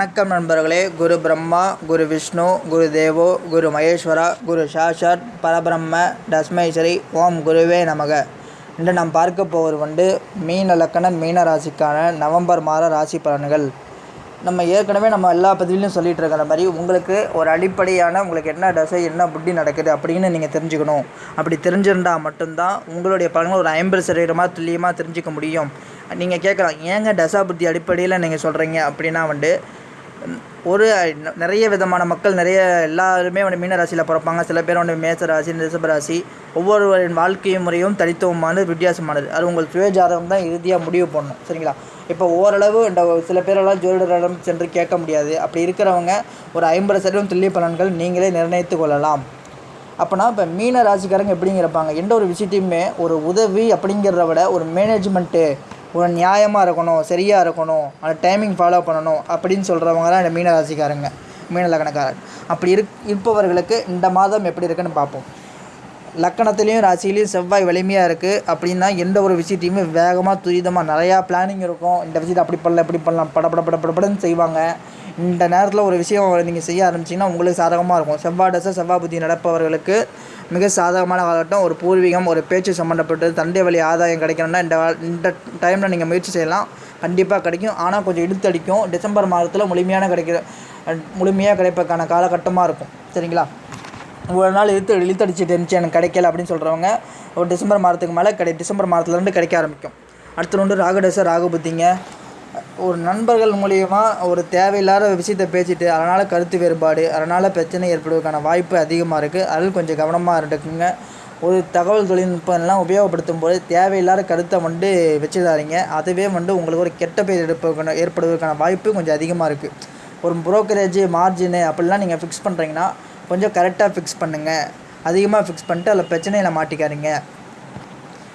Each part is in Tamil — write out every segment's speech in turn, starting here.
வணக்கம் நண்பர்களே. குரு பிரம்மா குரு விஷ்ணு குரு தேவோ குரு மகேஸ்வரா குரு சாஷாத் பரபிரம்ம தஸ்மேஸ்வரி ஓம் குருவே நமக. இன்று நாம் பார்க்க போவது வந்து மீன லக்கண மீன ராசிக்கான நவம்பர் மாத ராசி பலன்கள். நம்ம ஏற்கனவே நம்ம எல்லா பதிவிலையும் சொல்லிகிட்டு இருக்கிற மாதிரி உங்களுக்கு ஒரு அடிப்படையான உங்களுக்கு என்ன தசை என்ன புத்தி நடக்குது அப்படின்னு நீங்கள் தெரிஞ்சுக்கணும். அப்படி தெரிஞ்சிருந்தால் மட்டும்தான் உங்களுடைய பலன்கள் ஒரு ஐம்பது சதவீதமாக துல்லியமாக தெரிஞ்சுக்க முடியும். நீங்கள் கேட்கலாம் ஏங்க தசா புத்தி அடிப்படையில் நீங்கள் சொல்கிறீங்க அப்படின்னா வந்து ஒரு நிறைய விதமான மக்கள் நிறைய எல்லாருமே வந்து மீன ராசியில் பிறப்பாங்க. சில பேர் வந்து மேச ராசி ரிஷப ராசி. ஒவ்வொருவரின் வாழ்க்கை முறையும் தனித்துவமானது வித்தியாசமானது. அது உங்கள் சுய ஜாதகம் தான் இறுதியாக முடிவு பண்ணணும் சரிங்களா? இப்போ ஓரளவு இந்த சில பேரெல்லாம் ஜோதிடரிடம் சென்று கேட்க முடியாது. அப்படி இருக்கிறவங்க ஒரு ஐம்பது சதவீதம் துல்லிய பலன்கள் நீங்களே நிர்ணயித்து கொள்ளலாம். அப்போனா இப்போ மீன ராசிக்காரங்க எப்படிங்கிறப்பாங்க எந்த ஒரு விஷயத்தையுமே ஒரு உதவி அப்படிங்கிறத விட ஒரு மேனேஜ்மெண்ட்டு நியாயமாக இருக்கணும் சரியாக இருக்கணும் அந்த டைமிங் ஃபாலோ பண்ணணும் அப்படின்னு சொல்கிறவங்க தான் இந்த மீன ராசிக்காரங்க மீன லக்கணக்காரர் அப்படி இருக் இருப்பவர்களுக்கு இந்த மாதம் எப்படி இருக்குன்னு பார்ப்போம். லக்கணத்துலேயும் ராசியிலையும் செவ்வாய் வலிமையாக இருக்குது அப்படின்னா எந்த ஒரு விஷயத்தையுமே வேகமாக துரிதமாக நிறையா பிளானிங் இருக்கும். இந்த விஷயத்தை அப்படி பண்ணலாம் இப்படி பண்ணலாம் படப்பட பட படப்படன்னு செய்வாங்க. இந்த நேரத்தில் ஒரு விஷயம் நீங்கள் செய்ய ஆரம்பிச்சிங்கன்னா உங்களுக்கு சாதகமாக இருக்கும். செவ்வாய் தசை செவ்வாய் புத்தி நடப்பவர்களுக்கு மிக சாதகமான காலகட்டம். ஒரு பூர்வீகம் ஒரு பேச்சு சம்மந்தப்பட்டது தந்தை வழி ஆதாயம் கிடைக்கணும்னா இந்த இந்த டைமில் நீங்கள் முயற்சி செய்யலாம். கண்டிப்பாக கிடைக்கும். ஆனால் கொஞ்சம் இழுத்தடிக்கும் டிசம்பர் மாதத்தில் முழுமையான கிடைக்கிற முழுமையாக கிடைப்பதற்கான காலகட்டமாக இருக்கும். சரிங்களா? இவ்வளோ நாள் இழுத்து இழுத்தடிச்சிட்டு இருந்துச்சு. எனக்கு கிடைக்கல அப்படின்னு சொல்கிறவங்க ஒரு டிசம்பர் மாதத்துக்கு மேலே கிடை டிசம்பர் மாதத்துலேருந்து கிடைக்க ஆரம்பிக்கும். அடுத்து வந்து ராகு புத்திங்க ஒரு நண்பர்கள் மூலியமா ஒரு தேவையில்லாத விஷயத்த பேசிட்டு அதனால் கருத்து வேறுபாடு அதனால் பிரச்சனை ஏற்படுவதற்கான வாய்ப்பு அதிகமாக இருக்குது அதில் கொஞ்சம் கவனமாக இருந்துக்குங்க. ஒரு தகவல் தொழில்நுட்பம்லாம் உபயோகப்படுத்தும் போது தேவையில்லாத கருத்தை வந்து வச்சுடாதீங்க. அதுவே வந்து உங்களுக்கு ஒரு கெட்ட பேர் எடுப்பதற்கான ஏற்படுவதற்கான வாய்ப்பு கொஞ்சம் அதிகமாக இருக்குது ஒரு புரோக்கரேஜ் மார்ஜினு அப்படிலாம் நீங்கள் ஃபிக்ஸ் பண்ணுறீங்கன்னா கொஞ்சம் கரெக்டாக ஃபிக்ஸ் பண்ணுங்கள் அதிகமாக ஃபிக்ஸ் பண்ணிட்டு அதில் பிரச்சனையில் மாட்டிக்காதீங்க.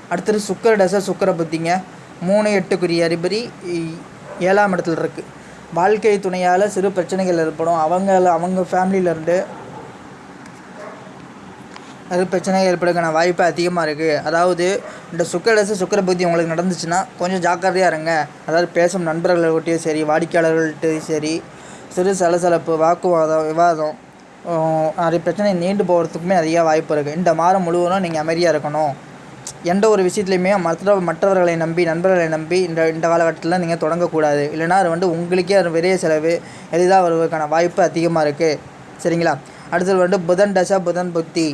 அடுத்தது சுக்கர டசை சுக்கர புத்திங்க. மூணு எட்டுக்குரிய அதிபதி இ- ஏழாம் இடத்துல இருக்குது வாழ்க்கை துணையால் சிறு பிரச்சனைகள் ஏற்படும். அவங்க அவங்க ஃபேமிலியிலேருந்து அது பிரச்சனை ஏற்படுறதுக்கான வாய்ப்பு அதிகமாக இருக்குது அதாவது இந்த சுக்கரசு சுக்கர புத்தி உங்களுக்கு நடந்துச்சுன்னா கொஞ்சம் ஜாக்கிரதையாக இருங்க. அதாவது பேசும் நண்பர்கள்கிட்டையும் சரி வாடிக்கையாளர்கள்ட்டையும் சரி சிறு சலசலப்பு வாக்குவாதம் விவாதம் அது நிறைய பிரச்சனை நீண்டு போகிறதுக்குமே அதிக வாய்ப்பு இருக்குது இந்த மாதம் முழுவதும் நீங்கள் அமைதியாக இருக்கணும். எந்த ஒரு விஷயத்துலையுமே மற்ற மற்றவர்களை நம்பி நண்பர்களை நம்பி இந்த இந்த காலகட்டத்தில் நீங்கள் தொடங்கக்கூடாது. இல்லைனா அது வந்து உங்களுக்கே அது பெரிய செலவு எளிதாக வருவதற்கான வாய்ப்பு அதிகமாக இருக்குது சரிங்களா? அடுத்தது வந்து புதன் தசை புதன் புத்தி.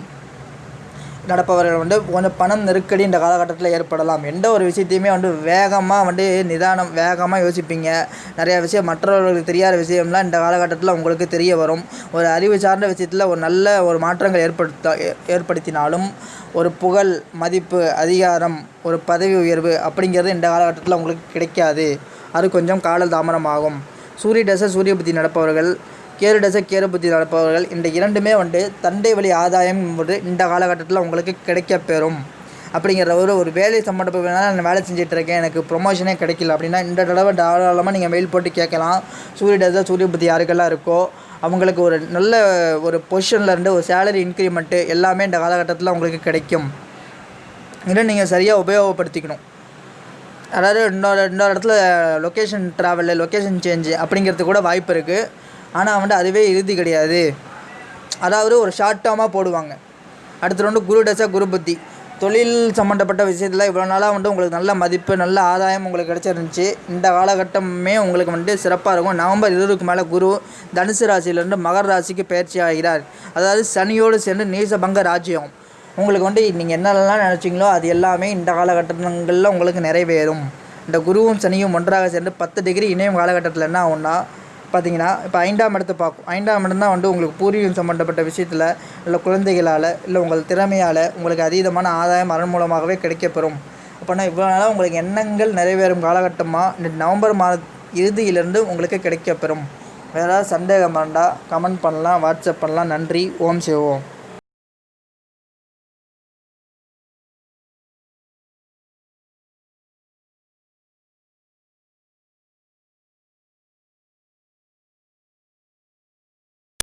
நடப்பவர்கள் வந்து கொஞ்சம் பணம் நெருக்கடி இந்த காலகட்டத்தில் ஏற்படலாம். எந்த ஒரு விஷயத்தையுமே வந்து வேகமாக வந்து நிதானம் வேகமாக யோசிப்பீங்க. நிறையா விஷயம் மற்றவர்களுக்கு தெரியாத விஷயம்லாம் இந்த காலகட்டத்தில் உங்களுக்கு தெரிய வரும். ஒரு அறிவு சார்ந்த விஷயத்தில் ஒரு நல்ல ஒரு மாற்றங்கள் ஏற்படுத்த ஏ- ஏற்படுத்தினாலும் ஒரு புகழ் மதிப்பு அதிகாரம் ஒரு பதவி உயர்வு அப்படிங்கிறது இந்த காலகட்டத்தில் உங்களுக்கு கிடைக்காது. அது கொஞ்சம் கால தாமதமாகும். சூரிய தசை சூரிய புத்தி நடப்பவர்கள் கேரு தசை கேரு புத்தி நடப்பவர்கள் இந்த இரண்டுமே வந்து தந்தை வழி ஆதாயம் என்பது இந்த காலகட்டத்தில் உங்களுக்கு கிடைக்கப் பெறும் அப்படிங்கிற ஒரு ஒரு வேலை சம்மந்தப்பட்டனால நான் வேலை செஞ்சுட்டு இருக்கேன் எனக்கு ப்ரொமோஷனே கிடைக்கல அப்படின்னா இந்த தடவை தாராளமாக நீங்கள் மெயில் போட்டு கேட்கலாம். சூரிய தசை சூரிய புத்தி யாருக்கெல்லாம் இருக்கோ அவங்களுக்கு ஒரு நல்ல ஒரு பொசிஷனில் இருந்து ஒரு சேலரி இன்க்ரிமெண்ட்டு எல்லாமே இந்த காலகட்டத்தில் உங்களுக்கு கிடைக்கும். இதை நீங்கள் சரியாக உபயோகப்படுத்திக்கணும். அதாவது இன்னொரு இன்னொரு இடத்துல லொக்கேஷன் ட்ராவலு லொக்கேஷன் சேஞ்சு அப்படிங்கிறது கூட வாய்ப்பு இருக்குது ஆனால் வந்துட்டு அதுவே இறுதி கிடையாது. அதாவது ஒரு ஷார்ட் டேர்மாக போடுவாங்க. அடுத்து வந்து குரு டசா குரு புத்தி. தொழில் சம்மந்தப்பட்ட விஷயத்தில் இவ்வளோ நாளாக வந்துட்டு உங்களுக்கு நல்ல மதிப்பு நல்ல ஆதாயம் உங்களுக்கு கிடச்சிருந்துச்சி. இந்த காலகட்டமே உங்களுக்கு வந்து சிறப்பாக இருக்கும். நவம்பர் இருபதுக்கு மேலே குரு தனுசு ராசியிலேருந்து மகர ராசிக்கு பயிற்சி ஆகிறார். அதாவது சனியோடு சேர்ந்து நீசபங்க ராஜ்யம். உங்களுக்கு வந்து நீங்கள் என்னெல்லாம் நினச்சிங்களோ அது எல்லாமே இந்த காலகட்டங்களில் உங்களுக்கு நிறைவேறும். இந்த குருவும் சனியும் ஒன்றாக சேர்ந்து பத்து டிகிரி இணையும் காலகட்டத்தில் என்ன ஆகும்னா பார்த்தீங்கன்னா இப்போ ஐந்தாம் இடத்தை பார்க்கும். ஐந்தாம் இடம் தான் வந்து உங்களுக்கு பூர்வீகம் சம்மந்தப்பட்ட விஷயத்தில் இல்லை குழந்தைகளால் இல்லை உங்கள் திறமையால் உங்களுக்கு அதீதமான ஆதாயம் அதன் மூலமாகவே கிடைக்கப்பெறும். அப்போனா இவ்வளோ நாளாக உங்களுக்கு எண்ணங்கள் நிறைவேறும் காலகட்டமாக இந்த நவம்பர் மாத இறுதியிலிருந்து உங்களுக்கு கிடைக்கப்பெறும். வேறு ஏதாவது சந்தேகம் இருந்தால் கமெண்ட் பண்ணலாம் வாட்ஸ்அப் பண்ணலாம். நன்றி. ஓம் சிவோம்